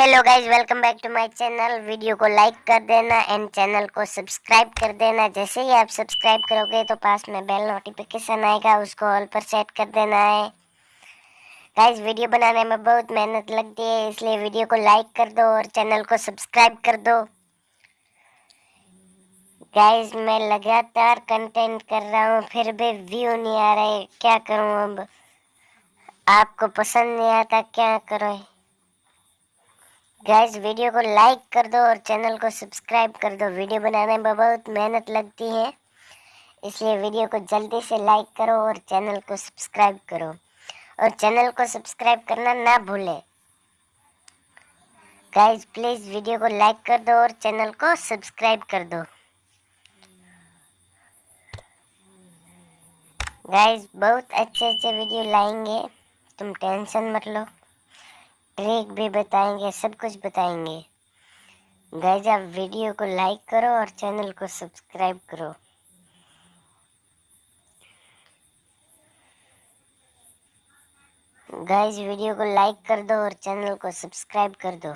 Hello guys welcome back to my channel video को like कर देना एंड चैनल को सब्सक्राइब कर देना। जैसे ही आप सब्सक्राइब करोगे तो पास में बेल नोटिफिकेशन आएगा, उसको ऑल पर सेट कर देना है। गाइज़ वीडियो बनाने में बहुत मेहनत लगती है, इसलिए वीडियो को लाइक कर दो और चैनल को सब्सक्राइब कर दो। गाइज़ मैं लगातार कंटेंट कर रहा हूँ, फिर भी व्यू नहीं आ रहे क्या करूँ अब? आपको पसंद नहीं आता, क्या करो? गाइस वीडियो को लाइक कर दो और चैनल को सब्सक्राइब कर दो। वीडियो बनाने में बहुत मेहनत लगती है। इसलिए वीडियो को जल्दी से लाइक करो और चैनल को सब्सक्राइब करो। और चैनल को सब्सक्राइब करना ना भूले। गाइस प्लीज़ वीडियो को लाइक कर दो और चैनल को सब्सक्राइब कर दो। गाइस बहुत अच्छे अच्छे वीडियो लाएँगे। तुम टेंशन मत लो। ट्रिक भी बताएँगे, सब कुछ बताएँगे। गाइज़ आप वीडियो को लाइक करो और चैनल को सब्सक्राइब करो। गाइज़ वीडियो को लाइक कर दो और चैनल को सब्सक्राइब कर दो।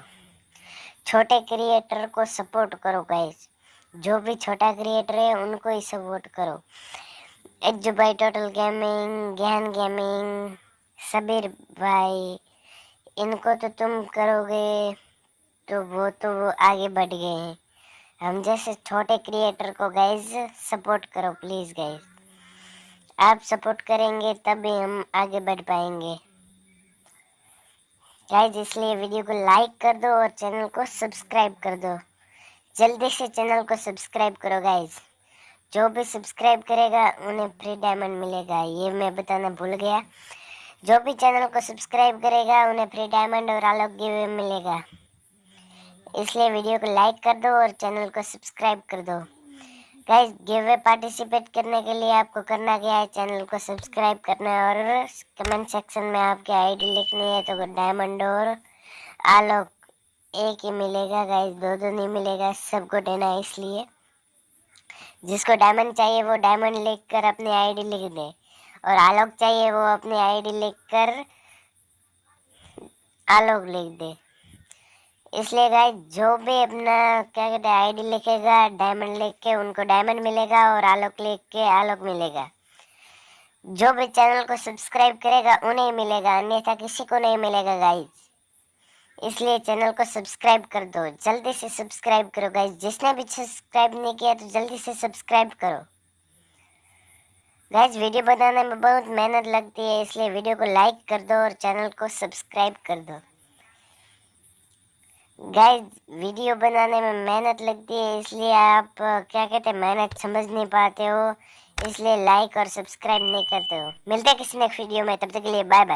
छोटे क्रिएटर को सपोर्ट करो गाइज़ जो भी छोटा क्रिएटर है, उनको ही सपोर्ट करो। एज भाई total gaming, Gyan gaming Sabir भाई इनको तो तुम करोगे तो वो तो वो आगे बढ़ गए हैं। हम जैसे छोटे क्रिएटर को गाइज़ सपोर्ट करो प्लीज़ गाइज़ आप सपोर्ट करेंगे, तभी हम आगे बढ़ पाएँगे। गाइज़ इसलिए वीडियो को लाइक कर दो और चैनल को सब्सक्राइब कर दो। जल्दी से चैनल को सब्सक्राइब करो गाइज़ जो भी सब्सक्राइब करेगा, उन्हें फ्री डायमंड मिलेगा। ये मैं बताना भूल गया। जो भी चैनल को सब्सक्राइब करेगा, उन्हें फ्री डायमंड और आलोक गिवे मिलेगा। इसलिए वीडियो को लाइक कर दो और चैनल को सब्सक्राइब कर दो। गाइस, गिवे पार्टिसिपेट करने के लिए आपको करना क्या है? चैनल को सब्सक्राइब करना है और कमेंट सेक्शन में आपकी आईडी लिखनी है तो डायमंड और आलोक एक ही मिलेगा। गाइस, दो दो नहीं मिलेगा, सबको देना है इसलिए। जिसको डायमंड चाहिए, वो डायमंड लिख कर अपनी आईडी लिख दे। और आलोक चाहिए वो अपनी आईडी लिखकर आलोक लिख दे। इसलिए गाय जो भी अपना क्या कहते हैं आईडी लिखेगा डायमंड लिख के उनको डायमंड मिलेगा और आलोक लिख के आलोक मिलेगा। जो भी चैनल को सब्सक्राइब करेगा, उन्हें मिलेगा, अन्यथा किसी को नहीं मिलेगा गाइज़ इसलिए चैनल को सब्सक्राइब कर दो। जल्दी से सब्सक्राइब करो गाइज़ जिसने भी सब्सक्राइब नहीं किया तो जल्दी से सब्सक्राइब करो। गाइज़ वीडियो बनाने में बहुत मेहनत लगती है, इसलिए वीडियो को लाइक कर दो और चैनल को सब्सक्राइब कर दो। गाइस वीडियो बनाने में मेहनत लगती है, इसलिए आप क्या कहते हैं, मेहनत समझ नहीं पाते हो, इसलिए लाइक और सब्सक्राइब नहीं करते हो। मिलते हैं किसी नेक्स्ट वीडियो में, तब तक के लिए बाय बाय